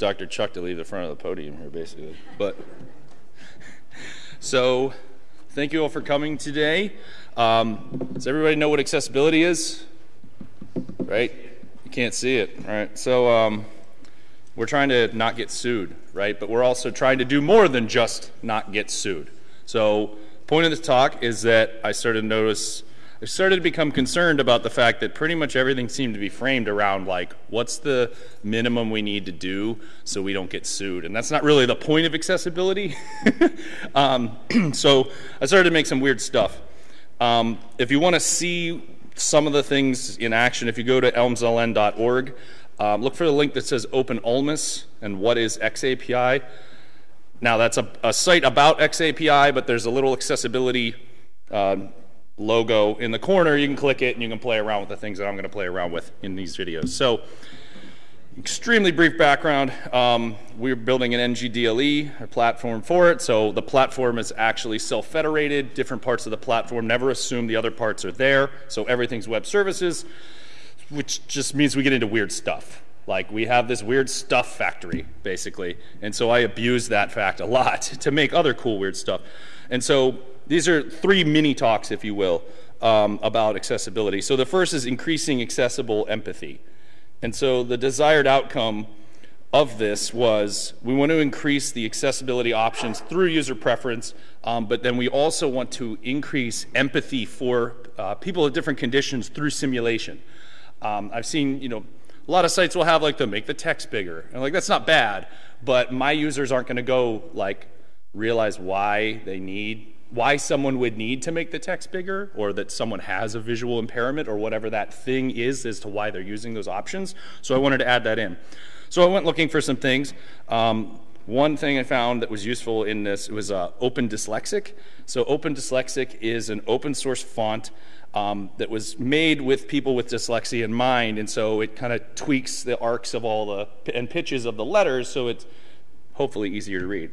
Dr. Chuck to leave the front of the podium here, basically. But so, thank you all for coming today. Um, does everybody know what accessibility is? Right? You can't see it. right? So, um, we're trying to not get sued, right? But we're also trying to do more than just not get sued. So, point of this talk is that I started to notice I started to become concerned about the fact that pretty much everything seemed to be framed around like what's the minimum we need to do so we don't get sued? And that's not really the point of accessibility. Um, so i started to make some weird stuff. Um, if you want to see some of the things in action if you go to elmsln.org um, look for the link that says open ulmus and what is xapi now that's a, a site about xapi but there's a little accessibility um, logo in the corner. You can click it and you can play around with the things that I'm going to play around with in these videos. So, extremely brief background. Um, we're building an NGDLE, a platform for it. So, the platform is actually self federated. Different parts of the platform never assume the other parts are there. So, everything's web services, which just means we get into weird stuff. Like, we have this weird stuff factory, basically. And so, I abuse that fact a lot to make other cool, weird stuff. And so, these are three mini talks, if you will, um, about accessibility. So the first is increasing accessible empathy. And so the desired outcome of this was we want to increase the accessibility options through user preference, um, but then we also want to increase empathy for uh, people with different conditions through simulation. Um, I've seen, you know, a lot of sites will have like the make the text bigger, and like that's not bad, but my users aren't going to go like realize why they need why someone would need to make the text bigger or that someone has a visual impairment or whatever that thing is as to why they're using those options. So I wanted to add that in. So I went looking for some things. Um, one thing I found that was useful in this was uh, Open Dyslexic. So Open Dyslexic is an open source font um, that was made with people with dyslexia in mind, and so it kind of tweaks the arcs of all the and pitches of the letters, so it's hopefully easier to read.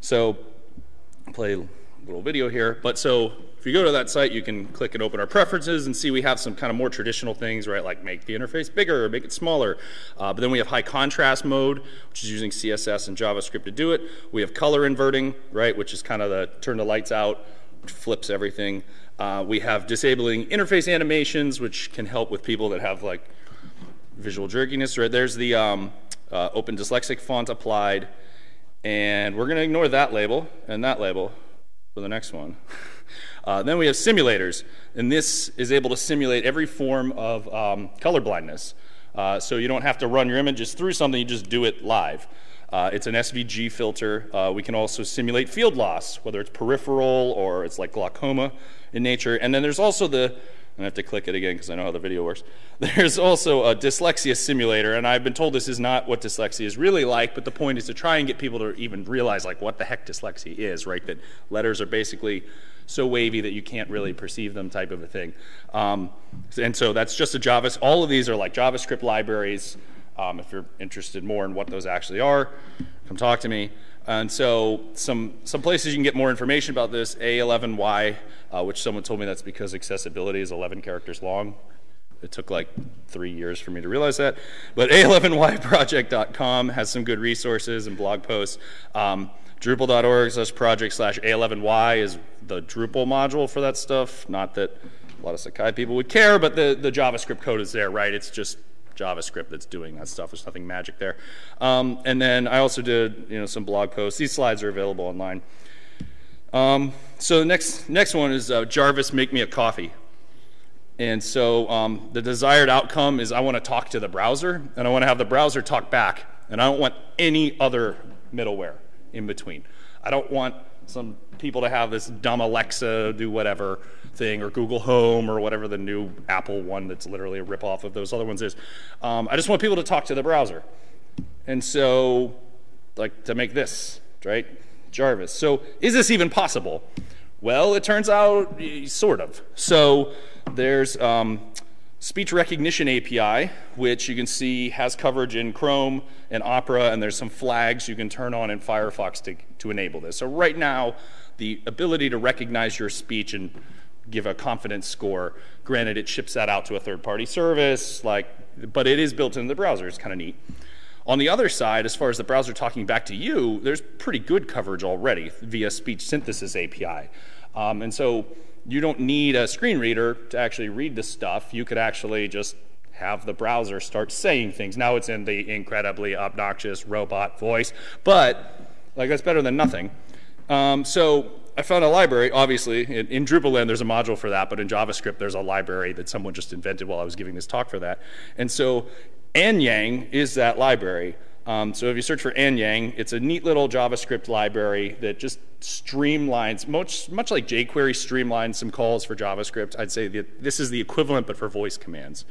So play little video here. But so if you go to that site, you can click and open our preferences and see we have some kind of more traditional things, right? Like make the interface bigger or make it smaller. Uh, but then we have high contrast mode, which is using CSS and JavaScript to do it. We have color inverting, right? Which is kind of the turn the lights out, which flips everything. Uh, we have disabling interface animations, which can help with people that have like visual jerkiness. Right there's the um, uh, open dyslexic font applied. And we're going to ignore that label and that label for the next one. Uh, then we have simulators, and this is able to simulate every form of um, color blindness. Uh, so you don't have to run your images through something, you just do it live. Uh, it's an SVG filter. Uh, we can also simulate field loss, whether it's peripheral or it's like glaucoma in nature. And then there's also the I have to click it again because I know how the video works. There's also a dyslexia simulator, and I've been told this is not what dyslexia is really like, but the point is to try and get people to even realize like what the heck dyslexia is, right? That letters are basically so wavy that you can't really perceive them type of a thing. Um, and so that's just a Java. All of these are like JavaScript libraries. Um, if you're interested more in what those actually are, come talk to me. And so some, some places you can get more information about this, A11Y, uh, which someone told me that's because accessibility is 11 characters long. It took like three years for me to realize that. But A11yproject.com has some good resources and blog posts. Um, Drupal.org slash project slash A11y is the Drupal module for that stuff. Not that a lot of Sakai people would care, but the, the JavaScript code is there, right? It's just JavaScript that's doing that stuff. There's nothing magic there. Um, and then I also did you know some blog posts. These slides are available online. Um, so the next next one is uh, Jarvis, make me a coffee. And so um, the desired outcome is I want to talk to the browser, and I want to have the browser talk back, and I don't want any other middleware in between. I don't want some people to have this dumb Alexa do whatever thing or Google Home or whatever the new Apple one that's literally a ripoff of those other ones is. Um, I just want people to talk to the browser. And so, like, to make this, right? Jarvis. So, is this even possible? Well, it turns out, sort of. So, there's um, speech recognition API, which you can see has coverage in Chrome and Opera, and there's some flags you can turn on in Firefox to, to enable this. So, right now, the ability to recognize your speech and give a confidence score. Granted, it ships that out to a third-party service, like, but it is built into the browser. It's kind of neat. On the other side, as far as the browser talking back to you, there's pretty good coverage already via speech synthesis API. Um, and so you don't need a screen reader to actually read the stuff. You could actually just have the browser start saying things. Now it's in the incredibly obnoxious robot voice, but like that's better than nothing. Um, so I found a library, obviously. In, in Drupal there's a module for that, but in JavaScript, there's a library that someone just invented while I was giving this talk for that. And so annyang is that library. Um, so if you search for annyang, it's a neat little JavaScript library that just streamlines, much, much like jQuery streamlines some calls for JavaScript. I'd say that this is the equivalent, but for voice commands.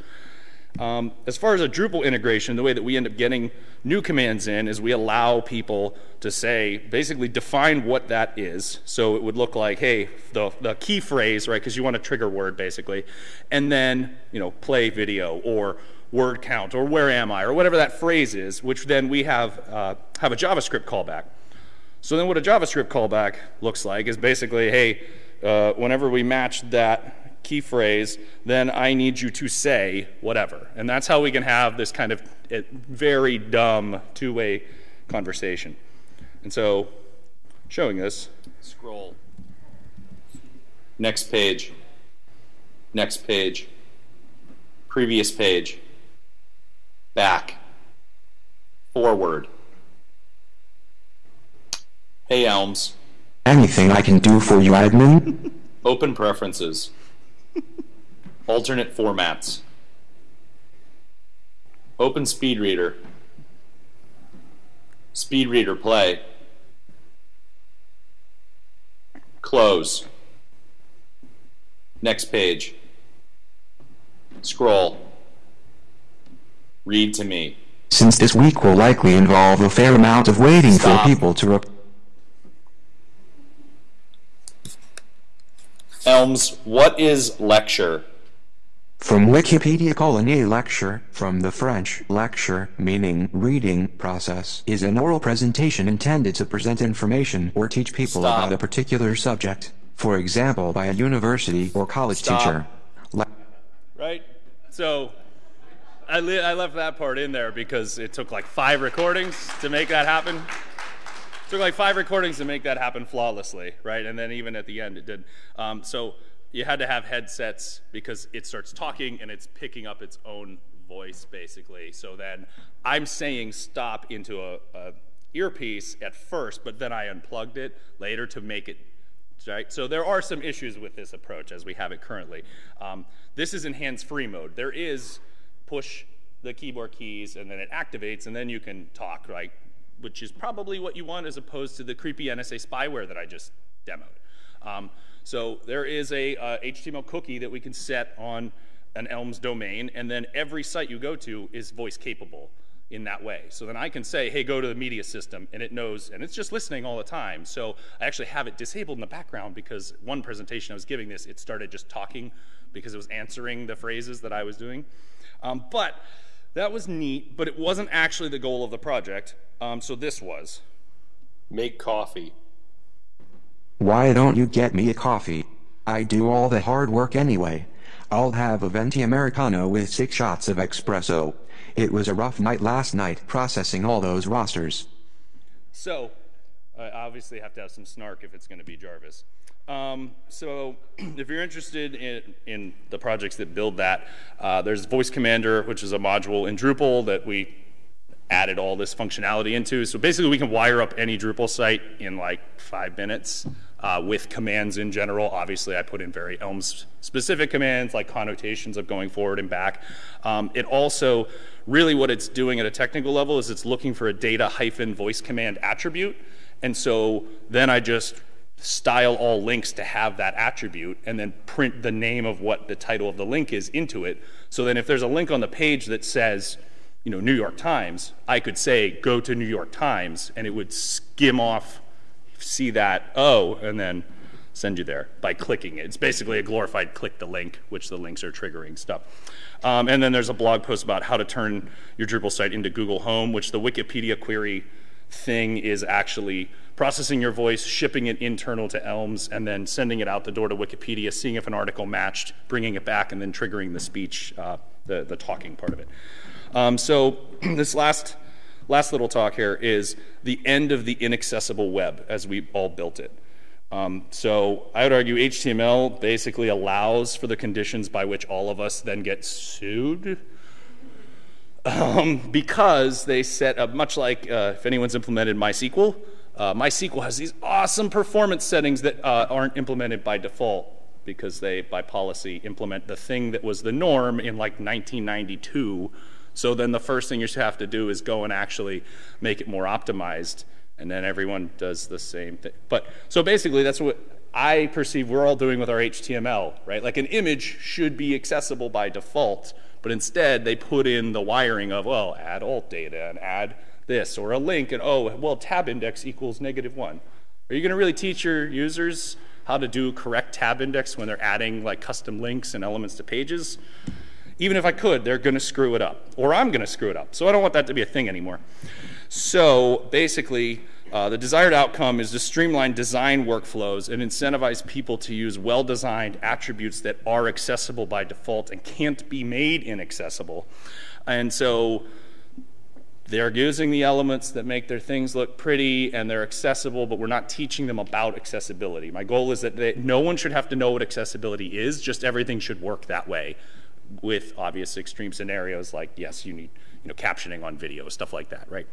Um, as far as a Drupal integration, the way that we end up getting new commands in is we allow people to say, basically define what that is. So it would look like, hey, the, the key phrase, right, because you want a trigger word basically, and then, you know, play video or word count or where am I or whatever that phrase is, which then we have, uh, have a JavaScript callback. So then what a JavaScript callback looks like is basically, hey, uh, whenever we match that key phrase, then I need you to say whatever. And that's how we can have this kind of eh, very dumb two-way conversation. And so showing this, scroll. Next page. Next page. Previous page back, forward. Hey, Elms. Anything I can do for you, admin? Open preferences. Alternate formats. Open speed reader. Speed reader play. Close. Next page. Scroll. Read to me. Since this week will likely involve a fair amount of waiting Stop. for people to Elms, what is lecture? From Wikipedia calling a lecture, from the French lecture, meaning reading process, is an oral presentation intended to present information or teach people Stop. about a particular subject. For example, by a university or college Stop. teacher. Le- right? So I, I left that part in there because it took like five recordings to make that happen. It took like five recordings to make that happen flawlessly, right? And then even at the end, it did. Um, so you had to have headsets because it starts talking and it's picking up its own voice, basically. So then I'm saying stop into a, a earpiece at first, but then I unplugged it later to make it right? So there are some issues with this approach as we have it currently. Um, this is in hands-free mode. There is push the keyboard keys and then it activates and then you can talk, right? Which is probably what you want as opposed to the creepy NSA spyware that I just demoed. Um, so there is a uh, HTML cookie that we can set on an Elms domain, and then every site you go to is voice capable in that way. So then I can say, hey, go to the media system, and it knows, and it's just listening all the time. So I actually have it disabled in the background because one presentation I was giving this, it started just talking because it was answering the phrases that I was doing. Um, but that was neat, but it wasn't actually the goal of the project. Um, so this was. Make coffee. Why don't you get me a coffee? I do all the hard work anyway. I'll have a venti americano with six shots of espresso. It was a rough night last night processing all those rosters. So, I obviously have to have some snark if it's going to be Jarvis. Um, so, if you're interested in, in, the projects that build that, uh, there's Voice Commander, which is a module in Drupal that we added all this functionality into. So basically, we can wire up any Drupal site in like five minutes with commands in general. Obviously, I put in very Elms specific commands like connotations of going forward and back. Um, it also, really what it's doing at a technical level is it's looking for a data hyphen voice command attribute. And so then I just style all links to have that attribute and then print the name of what the title of the link is into it. So then if there's a link on the page that says, you know, New York Times, I could say, go to New York Times, and it would skim off, see that, oh, and then send you there by clicking it. It's basically a glorified click the link, which the links are triggering stuff. Um, and then there's a blog post about how to turn your Drupal site into Google Home, which the Wikipedia query thing is actually processing your voice, shipping it internal to Elms, and then sending it out the door to Wikipedia, seeing if an article matched, bringing it back, and then triggering the speech, uh, the, the talking part of it. Um, so this last last little talk here is the end of the inaccessible web as we all built it. Um, so I would argue HTML basically allows for the conditions by which all of us then get sued. Um, because they set up, much like uh, if anyone's implemented MySQL, uh, MySQL has these awesome performance settings that uh, aren't implemented by default because they, by policy, implement the thing that was the norm in like 1992. So then the first thing you have to do is go and actually make it more optimized, and then everyone does the same thing. But so basically, that's what I perceive we're all doing with our HTML, right? Like an image should be accessible by default, but instead they put in the wiring of, well, add alt data and add this, or a link, and oh, well, tab index equals negative one. Are you going to really teach your users how to do correct tab index when they're adding like custom links and elements to pages? Even if I could, they're going to screw it up, or I'm going to screw it up. So I don't want that to be a thing anymore. So basically, uh, the desired outcome is to streamline design workflows and incentivize people to use well designed attributes that are accessible by default and can't be made inaccessible. And so they're using the elements that make their things look pretty and they're accessible, but we're not teaching them about accessibility. My goal is that they, no one should have to know what accessibility is, just everything should work that way with obvious extreme scenarios like, yes, you need you know, captioning on video, stuff like that, right?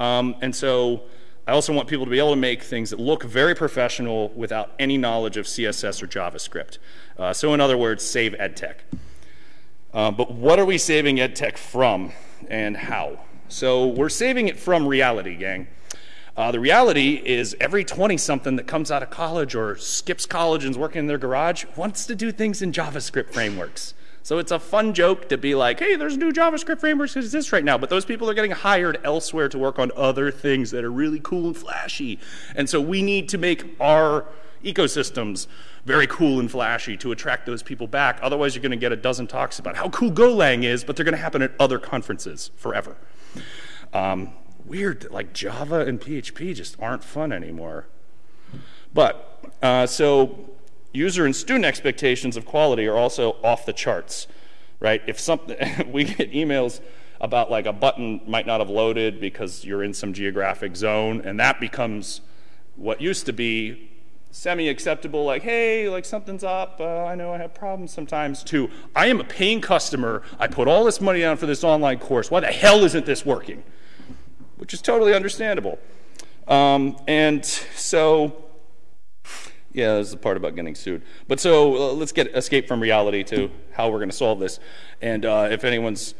Um, and so I also want people to be able to make things that look very professional without any knowledge of CSS or JavaScript. Uh, so in other words, save EdTech. Uh, but what are we saving EdTech from and how? So we're saving it from reality, gang. Uh, the reality is every 20 something that comes out of college or skips college and is working in their garage wants to do things in JavaScript frameworks. So it's a fun joke to be like, hey, there's new JavaScript frameworks that exist right now, but those people are getting hired elsewhere to work on other things that are really cool and flashy. And so we need to make our ecosystems very cool and flashy to attract those people back. Otherwise, you're going to get a dozen talks about how cool Golang is, but they're going to happen at other conferences forever. Um, weird, like Java and PHP just aren't fun anymore. But, uh, so user and student expectations of quality are also off the charts, right? If something, we get emails about like a button might not have loaded because you're in some geographic zone, and that becomes what used to be semi-acceptable, like, hey, like something's up, uh, I know I have problems sometimes, to I am a paying customer, I put all this money down for this online course, why the hell isn't this working? Which is totally understandable. Um, and so yeah, there's the part about getting sued. But so uh, let's get escape from reality to how we're going to solve this. And uh, if anyone's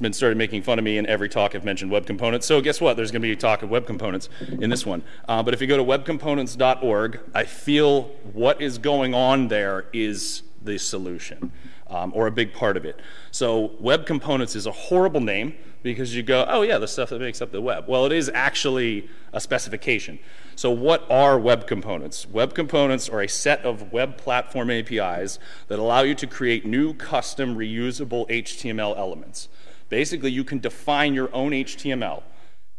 been started making fun of me in every talk I've mentioned web components. So guess what? There's going to be a talk of web components in this one. Uh, but if you go to webcomponents.org, I feel what is going on there is the solution um, or a big part of it. So web components is a horrible name because you go, oh yeah, the stuff that makes up the web. Well, it is actually a specification. So what are web components? Web components are a set of web platform APIs that allow you to create new custom reusable HTML elements. Basically, you can define your own HTML.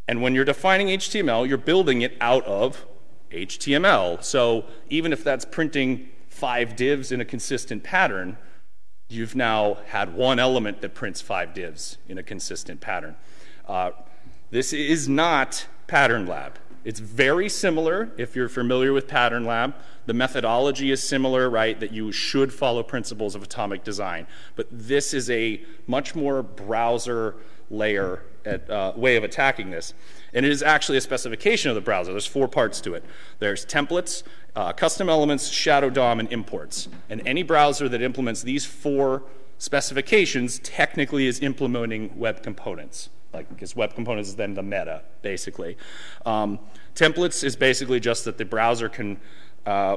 And when you're defining HTML, you're building it out of HTML. So even if that's printing five divs in a consistent pattern, you've now had one element that prints five divs in a consistent pattern. Uh, this is not Pattern Lab. It's very similar if you're familiar with Pattern Lab. The methodology is similar, right, that you should follow principles of atomic design. But this is a much more browser layer at, uh, way of attacking this. And it is actually a specification of the browser. There's four parts to it. There's templates, uh, custom elements, shadow DOM, and imports. And any browser that implements these four specifications technically is implementing web components like because web components is then the meta basically. Um, templates is basically just that the browser can. Uh,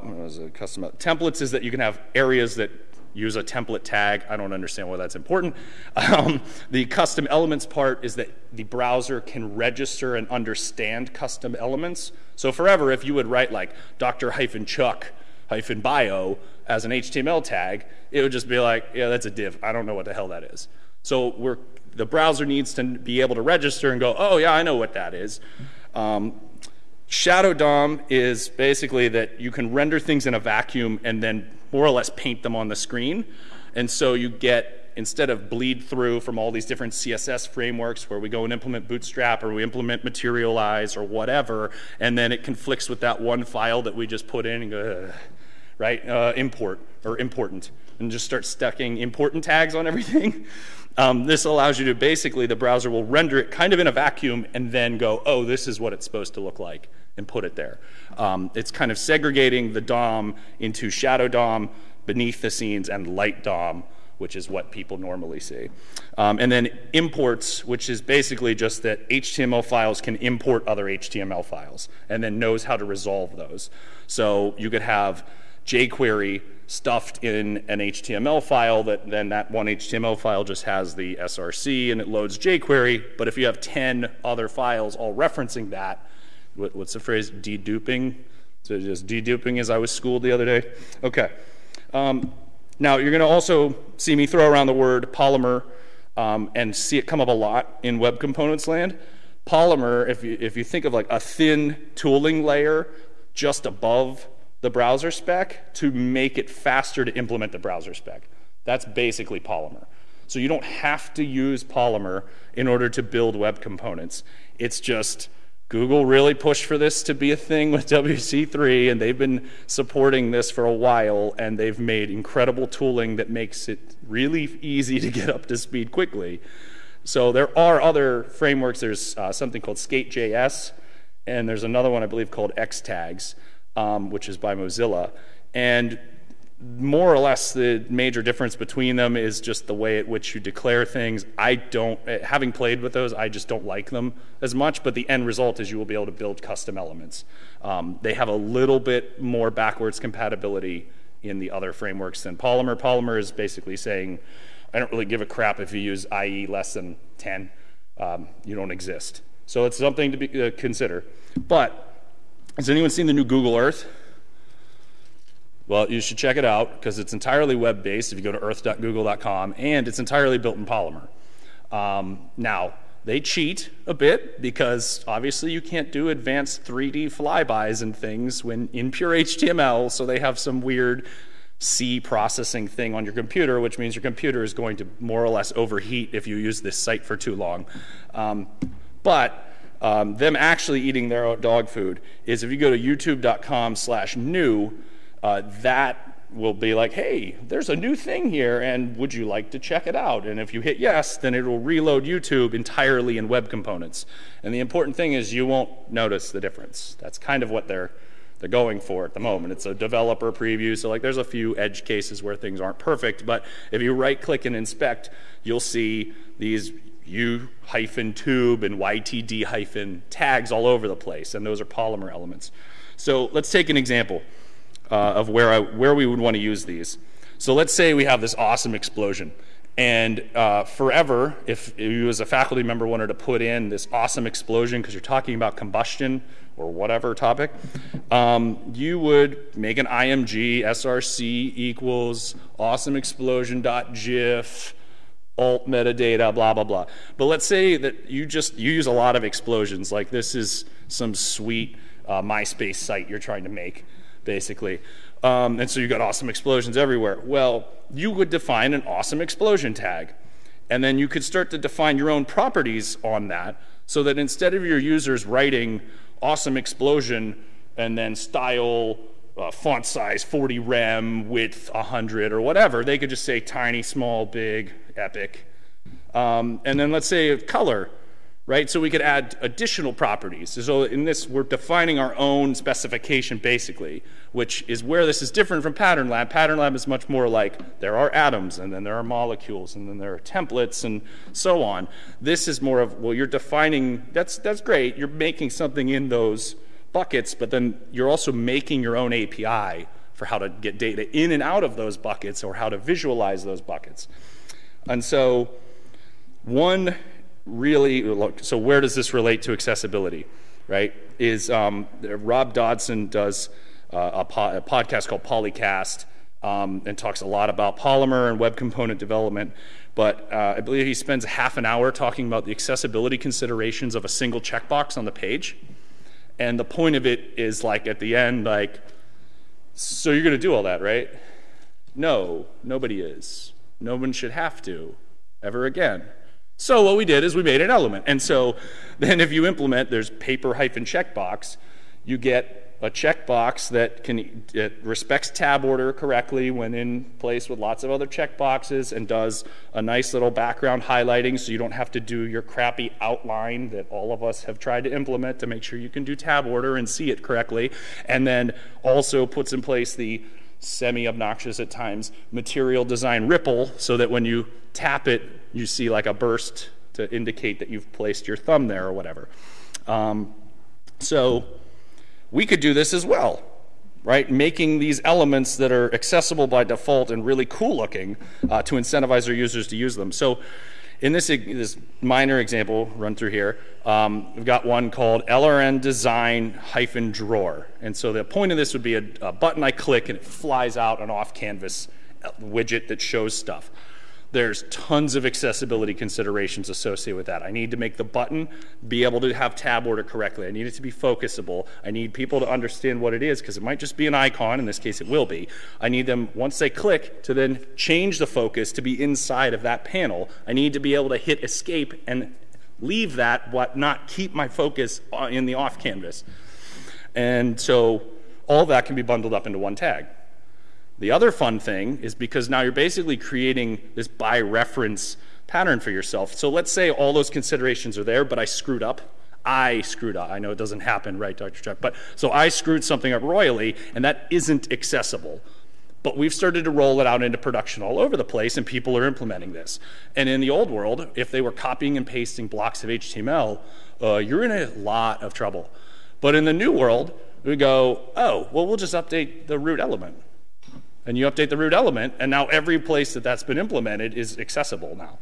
custom templates is that you can have areas that use a template tag. I don't understand why that's important. Um, the custom elements part is that the browser can register and understand custom elements. So forever, if you would write like Dr. hyphen Chuck hyphen bio as an HTML tag, it would just be like, yeah, that's a div. I don't know what the hell that is. So we're the browser needs to be able to register and go, oh, yeah, I know what that is. Um, Shadow DOM is basically that you can render things in a vacuum and then more or less paint them on the screen. And so you get instead of bleed through from all these different CSS frameworks where we go and implement Bootstrap or we implement Materialize or whatever, and then it conflicts with that one file that we just put in and go, right? Uh, import or important, and just start stacking important tags on everything. Um, this allows you to basically, the browser will render it kind of in a vacuum and then go, oh, this is what it's supposed to look like, and put it there. Um, it's kind of segregating the DOM into shadow DOM, beneath the scenes, and light DOM, which is what people normally see. Um, and then imports, which is basically just that HTML files can import other HTML files and then knows how to resolve those. So you could have jQuery stuffed in an HTML file that then that one HTML file just has the SRC and it loads jQuery. But if you have 10 other files all referencing that, what, what's the phrase? Deduping? So just deduping as I was schooled the other day? Okay. Um, now you're going to also see me throw around the word polymer um, and see it come up a lot in web components land. Polymer, if you, if you think of like a thin tooling layer just above the browser spec to make it faster to implement the browser spec. That's basically Polymer. So you don't have to use Polymer in order to build web components. It's just Google really pushed for this to be a thing with WC3, and they've been supporting this for a while, and they've made incredible tooling that makes it really easy to get up to speed quickly. So there are other frameworks. There's uh, something called Skate.js, and there's another one I believe called Xtags um, which is by Mozilla. And more or less the major difference between them is just the way at which you declare things. I don't, having played with those, I just don't like them as much, but the end result is you will be able to build custom elements. Um, they have a little bit more backwards compatibility in the other frameworks than Polymer. Polymer is basically saying, I don't really give a crap if you use IE less than 10. Um, you don't exist. So it's something to be, uh, consider. But has anyone seen the new Google Earth? Well, you should check it out because it's entirely web based if you go to earth.google.com and it's entirely built in Polymer. Um, now, they cheat a bit because obviously you can't do advanced 3D flybys and things when in pure HTML, so they have some weird C processing thing on your computer, which means your computer is going to more or less overheat if you use this site for too long. Um, but um, them actually eating their own dog food is if you go to youtube.com slash new, uh, that will be like, hey, there's a new thing here, and would you like to check it out? And if you hit yes, then it will reload YouTube entirely in web components. And the important thing is you won't notice the difference. That's kind of what they're they're going for at the moment. It's a developer preview, so like there's a few edge cases where things aren't perfect, but if you right click and inspect, you'll see these U hyphen tube and YTD hyphen tags all over the place, and those are polymer elements. So let's take an example uh, of where, I, where we would want to use these. So let's say we have this awesome explosion. And uh, forever, if you as a faculty member wanted to put in this awesome explosion because you're talking about combustion or whatever topic, um, you would make an IMG src equals awesome explosion dot GIF alt metadata, blah, blah, blah. But let's say that you just you use a lot of explosions, like this is some sweet uh, MySpace site you're trying to make, basically. Um, and so you got awesome explosions everywhere. Well, you would define an awesome explosion tag. And then you could start to define your own properties on that so that instead of your users writing awesome explosion and then style uh, font size 40 rem, width 100 or whatever. They could just say tiny, small, big, epic. Um, and then let's say color, right? So we could add additional properties. So in this, we're defining our own specification basically, which is where this is different from Pattern Lab. Pattern Lab is much more like there are atoms, and then there are molecules, and then there are templates, and so on. This is more of, well, you're defining, that's, that's great. You're making something in those buckets, but then you're also making your own API for how to get data in and out of those buckets or how to visualize those buckets. And so, one really, look, so where does this relate to accessibility, right? Is um, Rob Dodson does uh, a, po- a, podcast called Polycast um, and talks a lot about Polymer and web component development. But uh, I believe he spends half an hour talking about the accessibility considerations of a single checkbox on the page. And the point of it is like at the end, like, so you're going to do all that, right? No, nobody is. No one should have to ever again. So what we did is we made an element. And so then if you implement, there's paper hyphen checkbox, you get a checkbox that can it respects tab order correctly when in place with lots of other checkboxes and does a nice little background highlighting so you don't have to do your crappy outline that all of us have tried to implement to make sure you can do tab order and see it correctly and then also puts in place the semi obnoxious at times material design ripple so that when you tap it you see like a burst to indicate that you've placed your thumb there or whatever um, so we could do this as well, right? Making these elements that are accessible by default and really cool looking uh, to incentivize our users to use them. So in this, this minor example run through here, um, we've got one called LRN design hyphen drawer. And so the point of this would be a, a button I click and it flies out an off canvas uh, widget that shows stuff. There's tons of accessibility considerations associated with that. I need to make the button be able to have tab order correctly. I need it to be focusable. I need people to understand what it is because it might just be an icon. In this case, it will be. I need them, once they click, to then change the focus to be inside of that panel. I need to be able to hit escape and leave that, but not keep my focus uh, in the off canvas. And so all that can be bundled up into one tag. The other fun thing is because now you're basically creating this by reference pattern for yourself. So let's say all those considerations are there, but I screwed up. I screwed up. I know it doesn't happen, right, Dr. Chuck? But so I screwed something up royally, and that isn't accessible. But we've started to roll it out into production all over the place, and people are implementing this. And in the old world, if they were copying and pasting blocks of HTML, uh, you're in a lot of trouble. But in the new world, we go, oh, well, we'll just update the root element and you update the root element, and now every place that that's been implemented is accessible now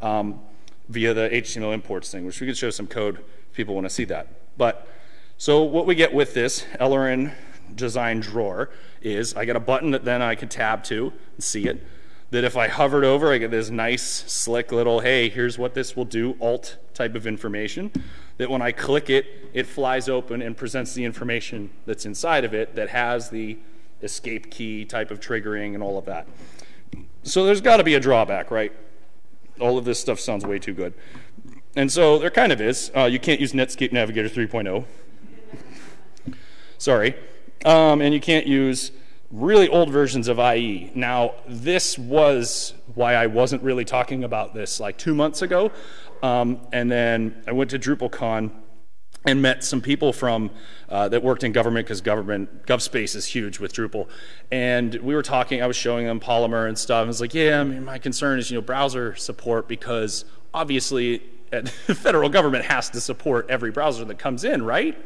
um, via the HTML imports thing, which we could show some code if people want to see that. But so what we get with this LRN design drawer is I get a button that then I can tab to and see it. That if I hovered over, I get this nice, slick little, hey, here's what this will do, alt type of information. That when I click it, it flies open and presents the information that's inside of it that has the escape key type of triggering and all of that. So there's got to be a drawback, right? All of this stuff sounds way too good. And so there kind of is. Uh, you can't use Netscape Navigator 3.0. Sorry. Um, and you can't use really old versions of IE. Now, this was why I wasn't really talking about this like two months ago. Um, and then I went to DrupalCon and met some people from uh, that worked in government because government GovSpace is huge with Drupal, and we were talking. I was showing them Polymer and stuff. I was like, "Yeah, I mean, my concern is you know browser support because obviously the federal government has to support every browser that comes in, right?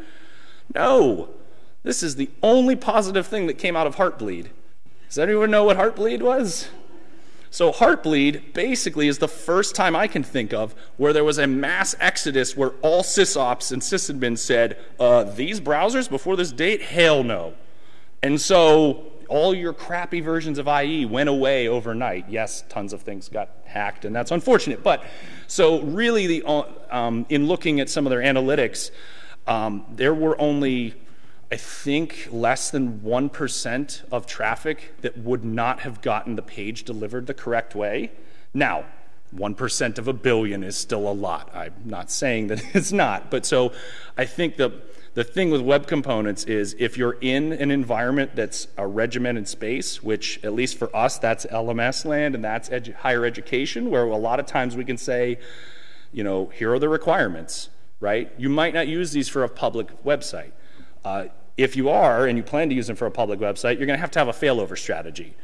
No, this is the only positive thing that came out of Heartbleed. Does anyone know what Heartbleed was? So Heartbleed basically is the first time I can think of where there was a mass exodus where all sysops and sysadmins said, uh, these browsers before this date, hell no. And so all your crappy versions of IE went away overnight. Yes, tons of things got hacked, and that's unfortunate. But so really, the, uh, um, in looking at some of their analytics, um, there were only I think less than 1% of traffic that would not have gotten the page delivered the correct way. Now, 1% of a billion is still a lot. I'm not saying that it's not. But so I think the, the thing with web components is if you're in an environment that's a regimented space, which at least for us, that's LMS land and that's edu higher education, where a lot of times we can say, you know, here are the requirements, right? You might not use these for a public website. Uh, if you are and you plan to use them for a public website, you're going to have to have a failover strategy,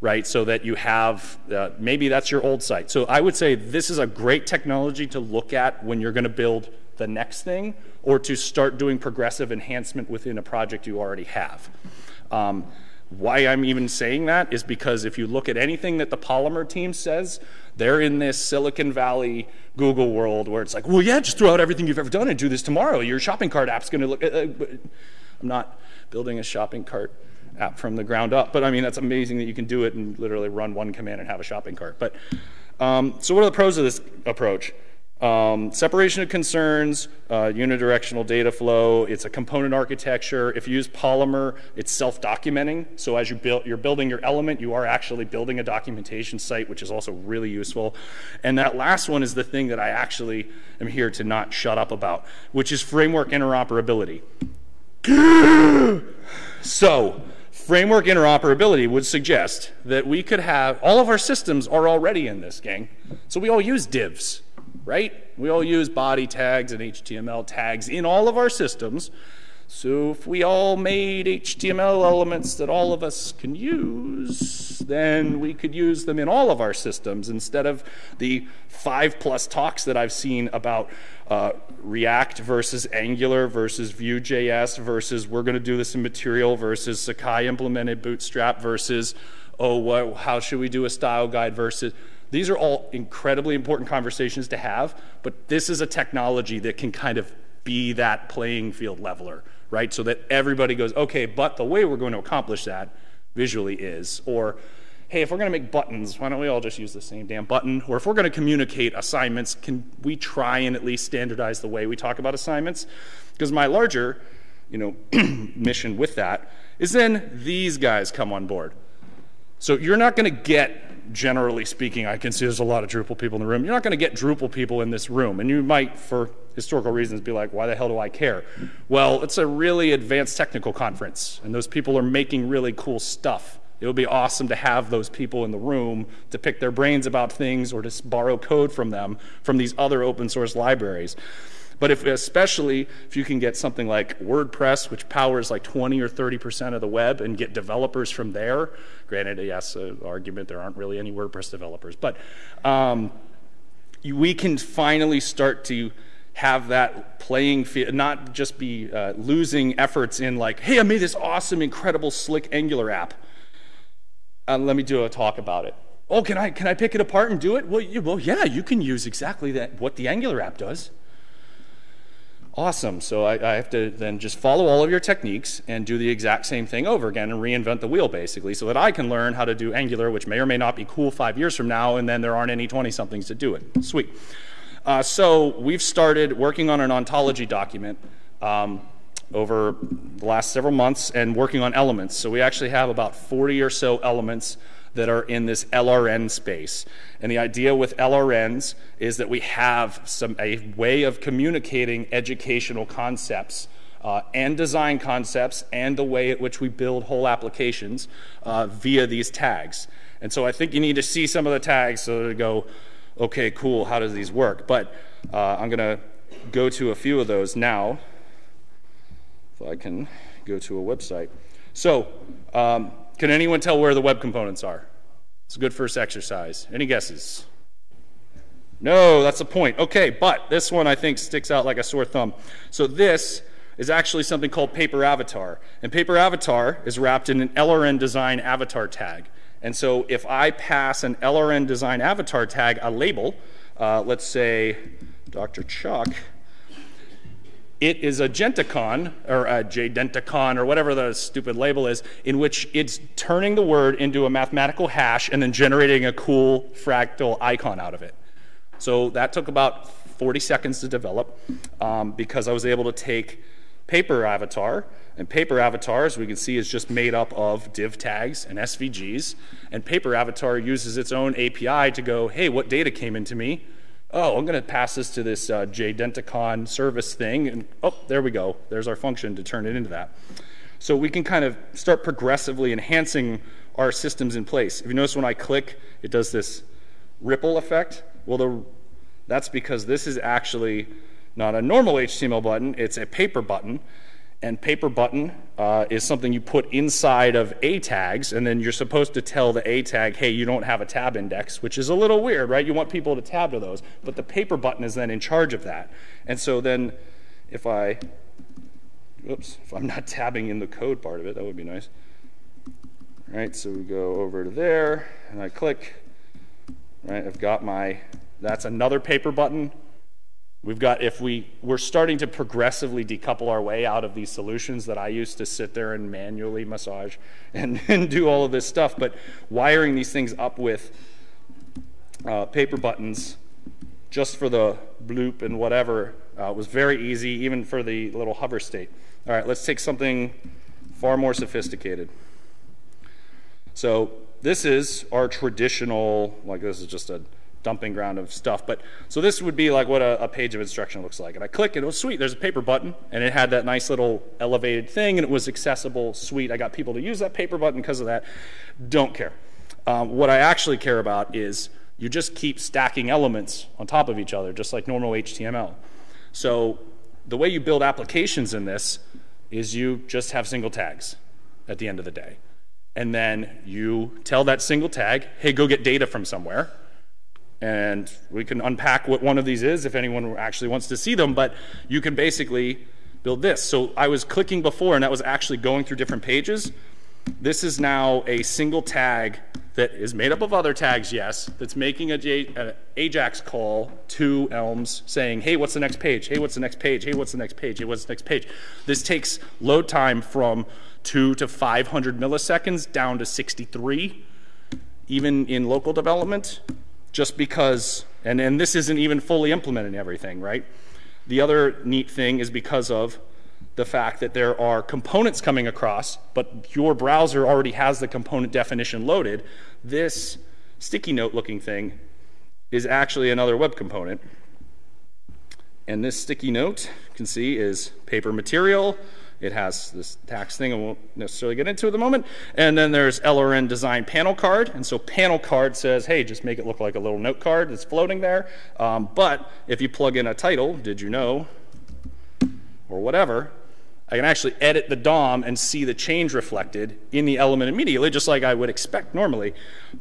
right? So that you have, uh, maybe that's your old site. So I would say this is a great technology to look at when you're going to build the next thing or to start doing progressive enhancement within a project you already have. Um, why I'm even saying that is because if you look at anything that the Polymer team says, they're in this Silicon Valley Google world where it's like, well, yeah, just throw out everything you've ever done and do this tomorrow. Your shopping cart app's going to look. Uh, uh I'm not building a shopping cart app from the ground up, but I mean, that's amazing that you can do it and literally run one command and have a shopping cart. But um, so, what are the pros of this approach? Um, separation of concerns, uh, unidirectional data flow. It's a component architecture. If you use Polymer, it's self-documenting. So as you build, you're building your element, you are actually building a documentation site, which is also really useful. And that last one is the thing that I actually am here to not shut up about, which is framework interoperability. So framework interoperability would suggest that we could have all of our systems are already in this gang. So we all use divs right? We all use body tags and HTML tags in all of our systems. So if we all made HTML elements that all of us can use, then we could use them in all of our systems instead of the five plus talks that I've seen about uh, React versus Angular versus Vue.js versus we're going to do this in Material versus Sakai implemented Bootstrap versus, oh, what, how should we do a style guide versus these are all incredibly important conversations to have, but this is a technology that can kind of be that playing field leveler, right? So that everybody goes, okay, but the way we're going to accomplish that visually is, or hey, if we're going to make buttons, why don't we all just use the same damn button? Or if we're going to communicate assignments, can we try and at least standardize the way we talk about assignments? Because my larger, you know, mission with that is then these guys come on board. So you're not going to get generally speaking, I can see there's a lot of Drupal people in the room. You're not going to get Drupal people in this room. And you might, for historical reasons, be like, why the hell do I care? Well, it's a really advanced technical conference, and those people are making really cool stuff. It would be awesome to have those people in the room to pick their brains about things or to borrow code from them from these other open source libraries. But if, especially if you can get something like WordPress, which powers like 20 or 30% of the web, and get developers from there, granted, yes, uh, argument, there aren't really any WordPress developers, but um, we can finally start to have that playing field, not just be uh, losing efforts in like, hey, I made this awesome, incredible, slick Angular app. Uh, let me do a talk about it. Oh, can I can I pick it apart and do it? Well, you, well, yeah, you can use exactly that what the Angular app does. Awesome. So I, I, have to then just follow all of your techniques and do the exact same thing over again and reinvent the wheel, basically, so that I can learn how to do Angular, which may or may not be cool five years from now, and then there aren't any 20 somethings to do it. Sweet. Uh, so we've started working on an ontology document. Um, over the last several months and working on elements. So we actually have about 40 or so elements that are in this LRN space. And the idea with LRNs is that we have some, a way of communicating educational concepts uh, and design concepts and the way at which we build whole applications uh, via these tags. And so I think you need to see some of the tags so to go, okay, cool, how does these work? But uh, I'm going to go to a few of those now. If I can go to a website. So, um, can anyone tell where the web components are? It's a good first exercise. Any guesses? No, that's the point. Okay, but this one I think sticks out like a sore thumb. So this is actually something called Paper Avatar. And Paper Avatar is wrapped in an LRN design avatar tag. And so if I pass an LRN design avatar tag a label, uh, let's say Dr. Chuck, it is a genticon or a jdenticon or whatever the stupid label is in which it's turning the word into a mathematical hash and then generating a cool fractal icon out of it so that took about 40 seconds to develop um, because i was able to take paper avatar and paper avatar as we can see is just made up of div tags and svgs and paper avatar uses its own api to go hey what data came into me oh, I'm going to pass this to this uh, JDenticon service thing, and oh, there we go. There's our function to turn it into that. So we can kind of start progressively enhancing our systems in place. If you notice when I click, it does this ripple effect. Well, the, that's because this is actually not a normal HTML button, it's a paper button. And paper button uh, is something you put inside of A tags, and then you're supposed to tell the A tag, hey, you don't have a tab index, which is a little weird, right? You want people to tab to those. But the paper button is then in charge of that. And so then if I, oops, if I'm not tabbing in the code part of it, that would be nice. All right, so we go over to there, and I click. Right, I've got my, that's another paper button We've got, if we, we're starting to progressively decouple our way out of these solutions that I used to sit there and manually massage and, and do all of this stuff, but wiring these things up with uh, paper buttons just for the bloop and whatever uh, was very easy, even for the little hover state. All right, let's take something far more sophisticated. So this is our traditional, like this is just a dumping ground of stuff. But so this would be like what a, a, page of instruction looks like. And I click, and it was sweet. There's a paper button, and it had that nice little elevated thing, and it was accessible, sweet. I got people to use that paper button because of that. Don't care. Um, what I actually care about is you just keep stacking elements on top of each other, just like normal HTML. So the way you build applications in this is you just have single tags at the end of the day. And then you tell that single tag, hey, go get data from somewhere. And we can unpack what one of these is if anyone actually wants to see them, but you can basically build this. So I was clicking before, and that was actually going through different pages. This is now a single tag that is made up of other tags, yes, that's making an Ajax call to Elms saying, hey, what's the next page? Hey, what's the next page? Hey, what's the next page? Hey, what's the next page? This takes load time from 2 to 500 milliseconds down to 63, even in local development, just because, and, and this isn't even fully implementing everything, right? The other neat thing is because of the fact that there are components coming across, but your browser already has the component definition loaded, this sticky note looking thing is actually another web component. And this sticky note, you can see, is paper material. It has this tax thing I won't necessarily get into at the moment. And then there's LRN design panel card. And so panel card says, hey, just make it look like a little note card that's floating there. Um, but if you plug in a title, did you know, or whatever, I can actually edit the DOM and see the change reflected in the element immediately, just like I would expect normally.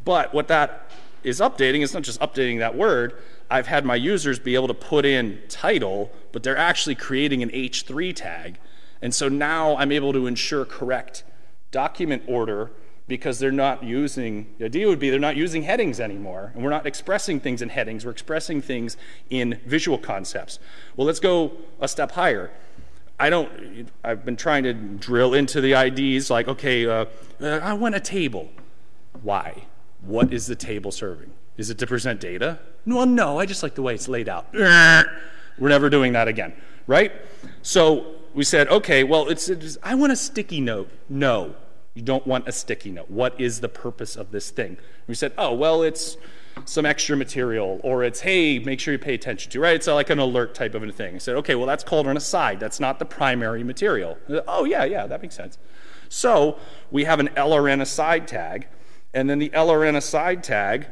But what that is updating is not just updating that word. I've had my users be able to put in title, but they're actually creating an H3 tag. And so now I'm able to ensure correct document order because they're not using, the idea would be they're not using headings anymore. And we're not expressing things in headings, we're expressing things in visual concepts. Well, let's go a step higher. I don't, I've been trying to drill into the IDs like, okay, uh, uh, I want a table. Why? What is the table serving? Is it to present data? Well, no, I just like the way it's laid out. We're never doing that again, right? So we said, okay, well, it's, it's, I want a sticky note. No, you don't want a sticky note. What is the purpose of this thing? We said, oh, well, it's some extra material, or it's, hey, make sure you pay attention to, right? It's like an alert type of a thing. I said, okay, well, that's called an aside. That's not the primary material. Said, oh, yeah, yeah, that makes sense. So we have an LRN aside tag, and then the LRN aside tag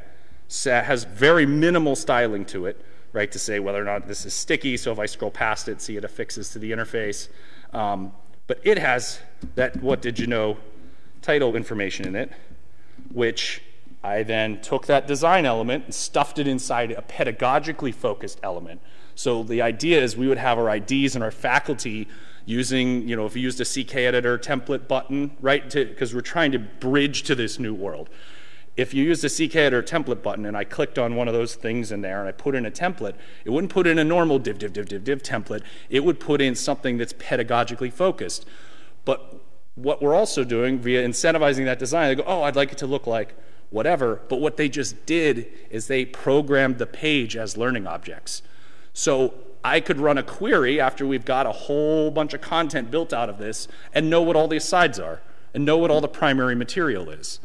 has very minimal styling to it, right, to say whether or not this is sticky. So if I scroll past it, see it affixes to the interface. Um, but it has that what did you know title information in it, which I then took that design element and stuffed it inside a pedagogically focused element. So the idea is we would have our IDs and our faculty using, you know, if we used a CKEditor template button, right, To because we're trying to bridge to this new world. If you used a CKEditor template button and I clicked on one of those things in there and I put in a template, it wouldn't put in a normal div, div, div, div, div template. It would put in something that's pedagogically focused. But what we're also doing via incentivizing that design, they go, oh, I'd like it to look like whatever. But what they just did is they programmed the page as learning objects. So I could run a query after we've got a whole bunch of content built out of this and know what all the asides are and know what all the primary material is.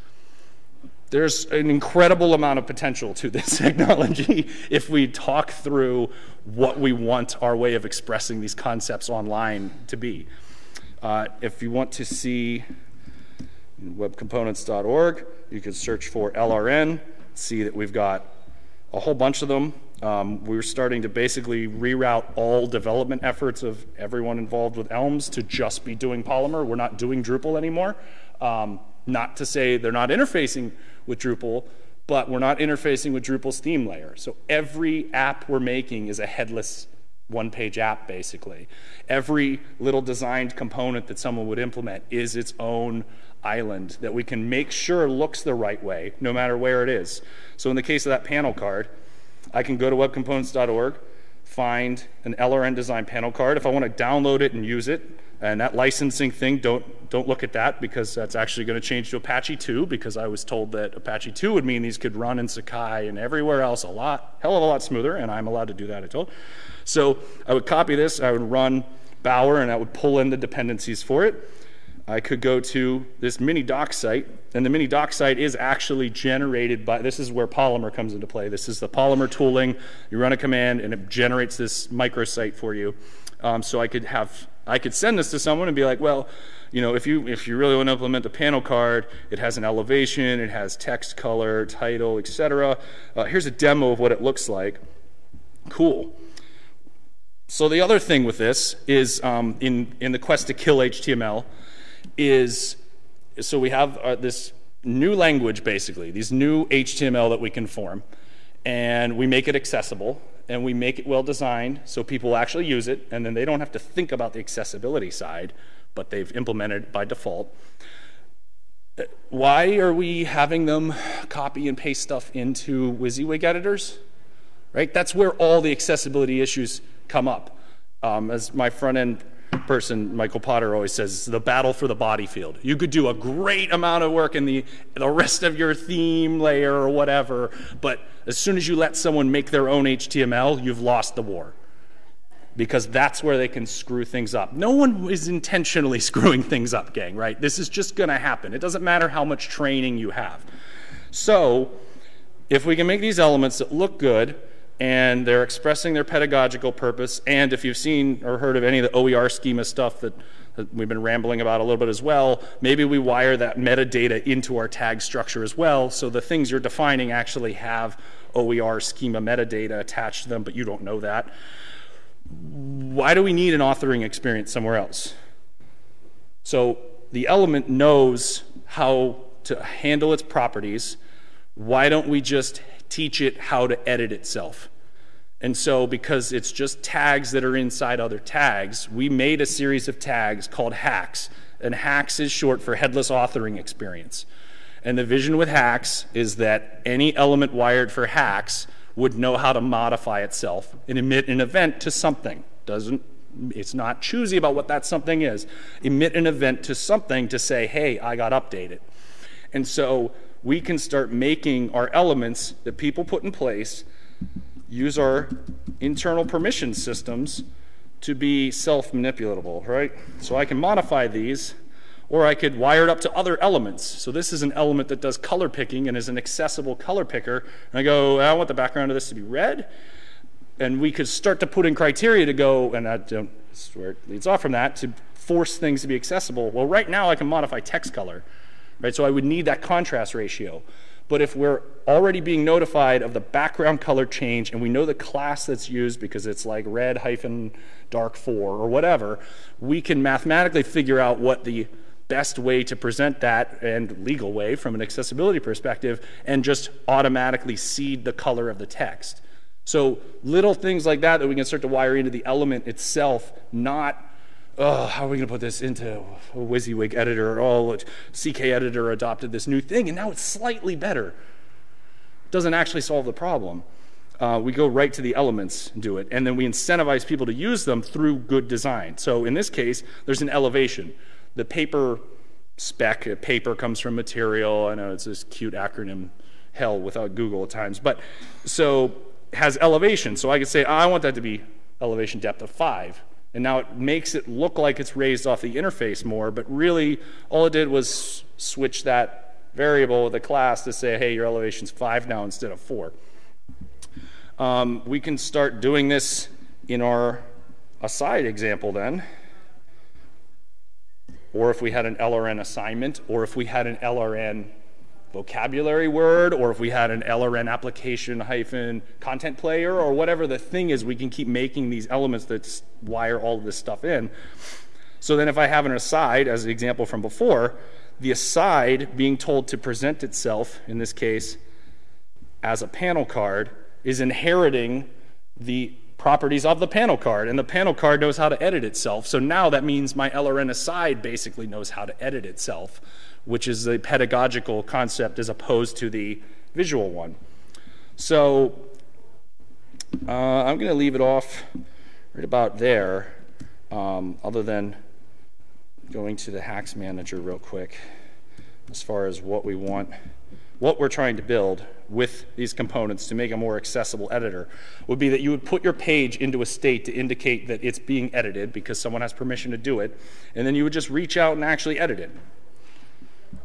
There's an incredible amount of potential to this technology if we talk through what we want our way of expressing these concepts online to be. Uh, if you want to see webcomponents.org, you can search for LRN, see that we've got a whole bunch of them. Um, we're starting to basically reroute all development efforts of everyone involved with Elms to just be doing Polymer. We're not doing Drupal anymore. Um, not to say they're not interfacing with Drupal, but we're not interfacing with Drupal's theme layer. So every app we're making is a headless one page app, basically. Every little designed component that someone would implement is its own island that we can make sure looks the right way, no matter where it is. So in the case of that panel card, I can go to webcomponents.org, find an LRN design panel card. If I want to download it and use it, and that licensing thing, don't, don't look at that because that's actually going to change to Apache 2 because I was told that Apache 2 would mean these could run in Sakai and everywhere else a lot, hell of a lot smoother, and I'm allowed to do that, I told. So I would copy this, I would run Bower, and I would pull in the dependencies for it. I could go to this mini doc site, and the mini doc site is actually generated by, this is where Polymer comes into play. This is the Polymer tooling. You run a command, and it generates this microsite for you. Um, so I could have I could send this to someone and be like, well, you know, if you if you really want to implement the panel card, it has an elevation, it has text color, title, etc. Uh, here's a demo of what it looks like. Cool. So the other thing with this is um, in in the quest to kill HTML is so we have uh, this new language basically, these new HTML that we can form, and we make it accessible and we make it well designed so people actually use it, and then they don't have to think about the accessibility side, but they've implemented it by default. Why are we having them copy and paste stuff into WYSIWYG editors? Right? That's where all the accessibility issues come up. Um, as my front end person, Michael Potter, always says, the battle for the body field. You could do a great amount of work in the, the rest of your theme layer or whatever, but as soon as you let someone make their own HTML, you've lost the war. Because that's where they can screw things up. No one is intentionally screwing things up, gang, right? This is just going to happen. It doesn't matter how much training you have. So, if we can make these elements that look good, and they're expressing their pedagogical purpose. And if you've seen or heard of any of the OER schema stuff that, that, we've been rambling about a little bit as well, maybe we wire that metadata into our tag structure as well, so the things you're defining actually have OER schema metadata attached to them, but you don't know that. Why do we need an authoring experience somewhere else? So the element knows how to handle its properties. Why don't we just teach it how to edit itself. And so, because it's just tags that are inside other tags, we made a series of tags called HAX. And HAX is short for headless authoring experience. And the vision with HAX is that any element wired for HAX would know how to modify itself and emit an event to something. Doesn't it's not choosy about what that something is. Emit an event to something to say, hey, I got updated. And so we can start making our elements that people put in place use our internal permission systems to be self-manipulatable, right? So I can modify these, or I could wire it up to other elements. So this is an element that does color picking and is an accessible color picker. And I go, I want the background of this to be red. And we could start to put in criteria to go, and I don't, where it leads off from that, to force things to be accessible. Well, right now I can modify text color right? So I would need that contrast ratio. But if we're already being notified of the background color change and we know the class that's used because it's like red hyphen dark 4 or whatever, we can mathematically figure out what the best way to present that and legal way from an accessibility perspective and just automatically seed the color of the text. So little things like that that we can start to wire into the element itself, not oh, how are we going to put this into a WYSIWYG editor? Oh, CKEditor adopted this new thing, and now it's slightly better. Doesn't actually solve the problem. Uh, we go right to the elements and do it, and then we incentivize people to use them through good design. So in this case, there's an elevation. The paper spec, paper comes from material. I know it's this cute acronym, hell without Google at times, but so has elevation. So I could say, I want that to be elevation depth of five and now it makes it look like it's raised off the interface more, but really all it did was switch that variable with the class to say, hey, your elevation's 5 now instead of 4. Um, we can start doing this in our aside example then. Or if we had an LRN assignment, or if we had an LRN vocabulary word, or if we had an LRN application hyphen content player, or whatever the thing is, we can keep making these elements that wire all of this stuff in. So then if I have an aside, as an example from before, the aside being told to present itself, in this case, as a panel card, is inheriting the properties of the panel card, and the panel card knows how to edit itself. So now that means my LRN aside basically knows how to edit itself which is the pedagogical concept as opposed to the visual one. So Uh, I'm going to leave it off right about there, um, other than going to the HAX manager real quick as far as what we want, what we're trying to build with these components to make a more accessible editor would be that you would put your page into a state to indicate that it's being edited because someone has permission to do it, and then you would just reach out and actually edit it.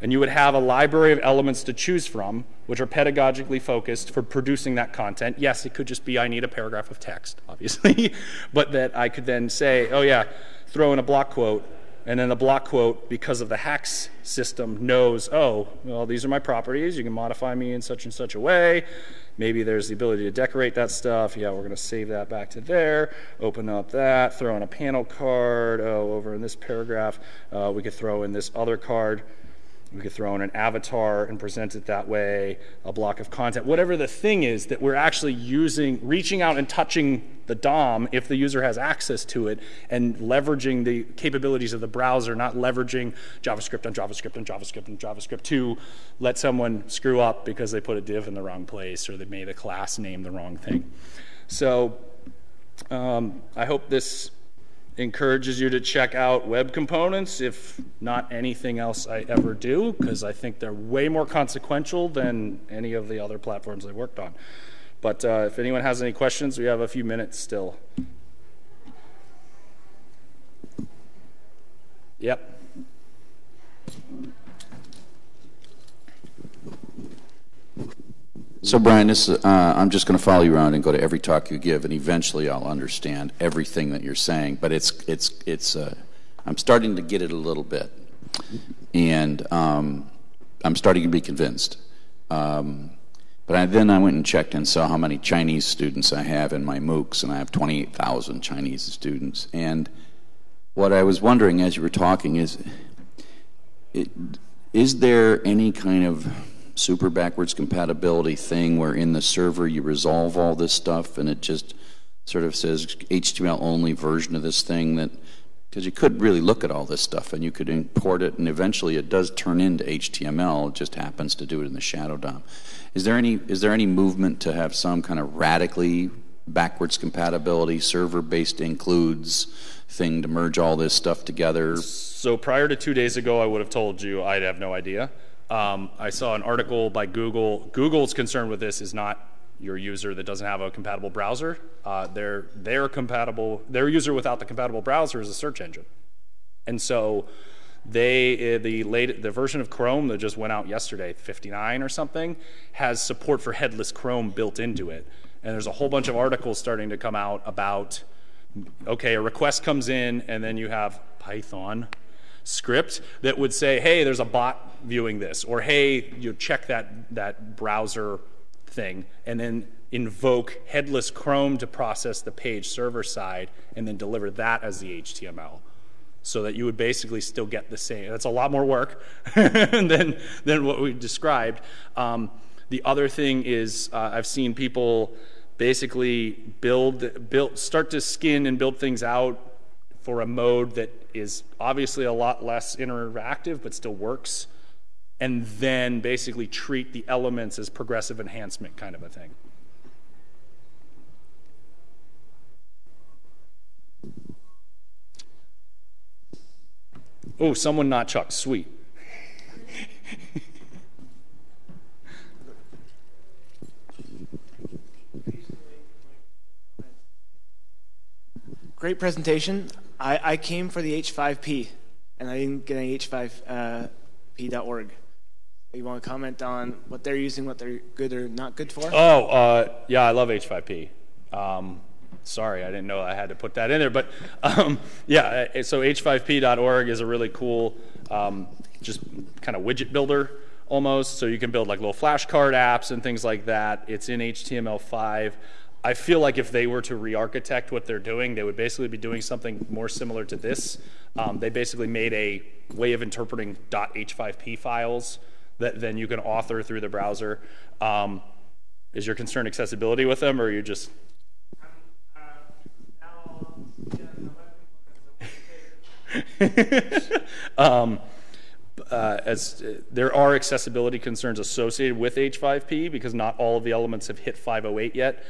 And you would have a library of elements to choose from, which are pedagogically focused for producing that content. Yes, it could just be I need a paragraph of text, obviously, but that I could then say, oh, yeah, throw in a block quote and then the block quote, because of the HAX system, knows, oh, well, these are my properties. You can modify me in such and such a way. Maybe there's the ability to decorate that stuff. Yeah, we're going to save that back to there. Open up that, throw in a panel card. Oh, over in this paragraph, uh, we could throw in this other card. We could throw in an avatar and present it that way, a block of content, whatever the thing is that we're actually using, reaching out and touching the DOM if the user has access to it and leveraging the capabilities of the browser, not leveraging JavaScript on JavaScript on JavaScript on JavaScript to let someone screw up because they put a div in the wrong place or they made a class name the wrong thing. So um, I hope this encourages you to check out web components, if not anything else I ever do, because I think they're way more consequential than any of the other platforms I worked on. But uh, if anyone has any questions, we have a few minutes still. Yep. So, Brian, this, uh, I'm just going to follow you around and go to every talk you give, and eventually I'll understand everything that you're saying. But it's, it's, it's. Uh, I'm starting to get it a little bit, and um, I'm starting to be convinced. Um, but I, then I went and checked and saw how many Chinese students I have in my MOOCs, and I have 28,000 Chinese students. And what I was wondering as you were talking is, it, is there any kind of super backwards compatibility thing where in the server you resolve all this stuff and it just sort of says HTML only version of this thing that because you could really look at all this stuff and you could import it and eventually it does turn into HTML it just happens to do it in the shadow DOM. Is there any is there any movement to have some kind of radically backwards compatibility server based includes thing to merge all this stuff together? So prior to 2 days ago I would have told you I'd have no idea um, I saw an article by Google. Google's concern with this is not your user that doesn't have a compatible browser. Uh, their compatible their user without the compatible browser is a search engine, and so they uh, the late the version of Chrome that just went out yesterday, 59 or something, has support for headless Chrome built into it. And there's a whole bunch of articles starting to come out about okay, a request comes in and then you have Python script that would say, hey, there's a bot viewing this, or hey, you check that, that browser thing, and then invoke headless Chrome to process the page server side and then deliver that as the HTML. So that you would basically still get the same. That's a lot more work than, than what we described. Um, the other thing is, uh, I've seen people basically build, build, start to skin and build things out for a mode that is obviously a lot less interactive but still works, and then basically treat the elements as progressive enhancement kind of a thing. Oh, someone not Chuck. Sweet. Great presentation. I, I came for the H5P, and I didn't get any H5P.org. You want to comment on what they're using, what they're good or not good for? Oh, uh, yeah, I love H5P. Um, sorry, I didn't know I had to put that in there, but um, yeah, uh, so h5p.org is a really cool, um, just kind of widget builder almost. So you can build like little flashcard apps and things like that. It's in HTML5. I feel like if they were to re-architect what they're doing, they would basically be doing something more similar to this. Um, they basically made a way of interpreting .h5p files that then you can author through the browser. Um, is your concern accessibility with them, or are you just? um, uh, as uh, there are accessibility concerns associated with H5P because not all of the elements have hit 508 yet.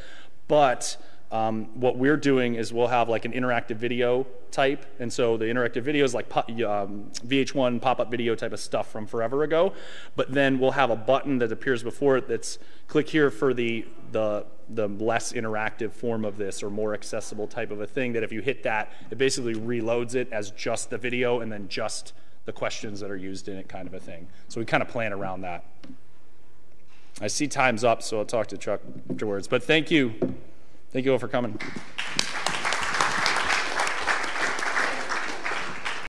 But um, what we're doing is we'll have like an interactive video type, and so the interactive video is like um, VH1 pop-up video type of stuff from forever ago. But then we'll have a button that appears before it that's click here for the the the less interactive form of this or more accessible type of a thing. That if you hit that, it basically reloads it as just the video and then just the questions that are used in it, kind of a thing. So we kind of plan around that. I see time's up, so I'll talk to Chuck afterwards. But thank you. Thank you all for coming.